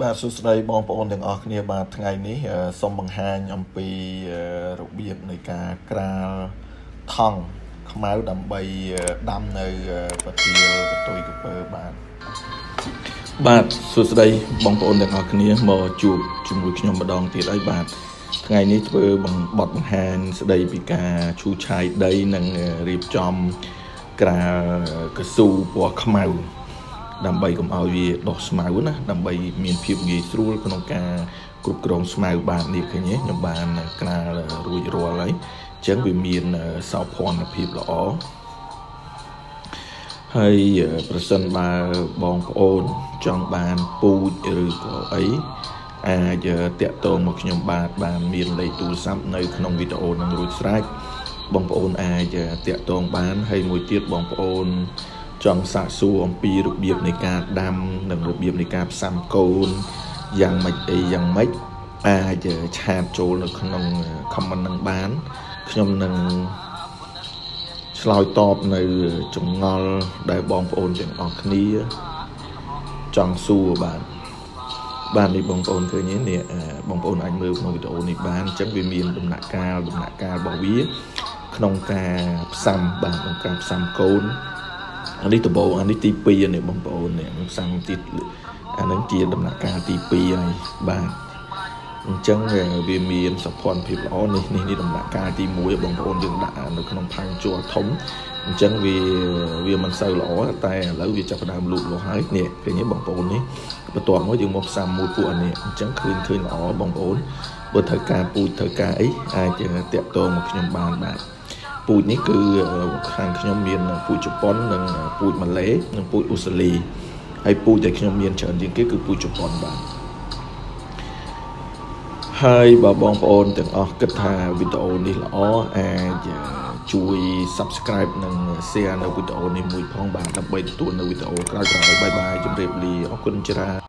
បាទសួស្តីបងប្អូនទាំងអស់គ្នាបាទថ្ងៃនេះអឺសូមបង្ហាញអំពីអឺរបៀបនៃការក្រាលថង់ខ្មៅដើម្បីអឺដាំនៅអឺប្រទាលកតុយកពើបាទបាទសួស្តីបងប្អូនទាំងអស់គ្នាមកជួបជាមួយខ្ញុំម្ដងទៀតហើយបាទថ្ងៃនេះធ្វើបង្បត់បង្ហាញស្ដីពីការឈូសឆាយដីនិងរៀបចំក្រាលកស៊ូពណ៌ខ្មៅ ដើម្បីកុំឲ្យវាដុះស្មៅណាដើម្បីមានភាពងាយស្រួលក្នុងការគ្រប់គ្រងស្មៅបាននេះឃើញទេខ្ញុំបានក្រាលរួចរាល់ហើយអញ្ចឹងវាមានសោភ័ណភាពល្អហើយប្រសិនបើបងប្អូនចង់បានពូជឬក៏អីអាចតាក់ទងមកខ្ញុំបាទបានមានលេខទូរស័ព្ទនៅក្នុងវីដេអូនឹងរួចស្រេចបងប្អូនអាចតាក់ទងបានហើយមួយទៀតបងប្អូន ចង់សាកសួរអំពីរបៀបនៃការដាំនិងរបៀបនៃការផ្សំកូនយ៉ាងម៉េចអីយ៉ាងម៉េចអាចឆាតចូលនៅក្នុង comment នឹងបាន ខ្ញុំនឹងឆ្លើយតបនៅចម្ងល់ដែលបងប្អូនទាំងអស់គ្នាចង់សួរបាទបាទនេះបងប្អូនឃើញទេនេះបងប្អូនអាចមើលក្នុងវីដេអូនេះបានអញ្ចឹងវាមានដំណាក់កាលដំណាក់កាលរបស់វា ក្នុងការផ្សំបាទក្នុងការផ្សំកូន អានេះដំបូងអានេះទី2នេះបងប្អូននេះផ្សំទីអានឹងជាដំណាក់កាលទី2ហើយបាទអញ្ចឹងវាមានសភ័នភាពល្អនេះនេះនេះដំណាក់កាលទី1បងប្អូនយើងដាក់នៅក្នុងផាំងជ័រធំអញ្ចឹងវាវាមិនសូវល្អតែឥឡូវវាចាប់ផ្ដើមលូតលាស់ហើយនេះឃើញទេបងប្អូននេះបន្ទាប់មកយើងមកផ្សំមួយពួកអានេះអញ្ចឹងឃើញឃើញល្អបងប្អូនបើត្រូវការពូជត្រូវការអីអាចតាក់ទងមកខ្ញុំបានបាទ ពូជនេះគឺខាងខ្ញុំមានពូជជប៉ុននិងពូជម៉ាឡេនិងពូជអូស្ត្រាលីហើយពូជដែលខ្ញុំមានច្រើនជាងគេគឺពូជជប៉ុនបាទហើយបើបងប្អូនទាំងអស់គិតថាវីដេអូនេះល្អអាចជួយ Subscribe និង Share នៅវីដេអូនេះមួយផងបាទដើម្បីទទួលនៅវីដេអូក្រោយៗបាយបាយជម្រាបលាអរគុណច្រើន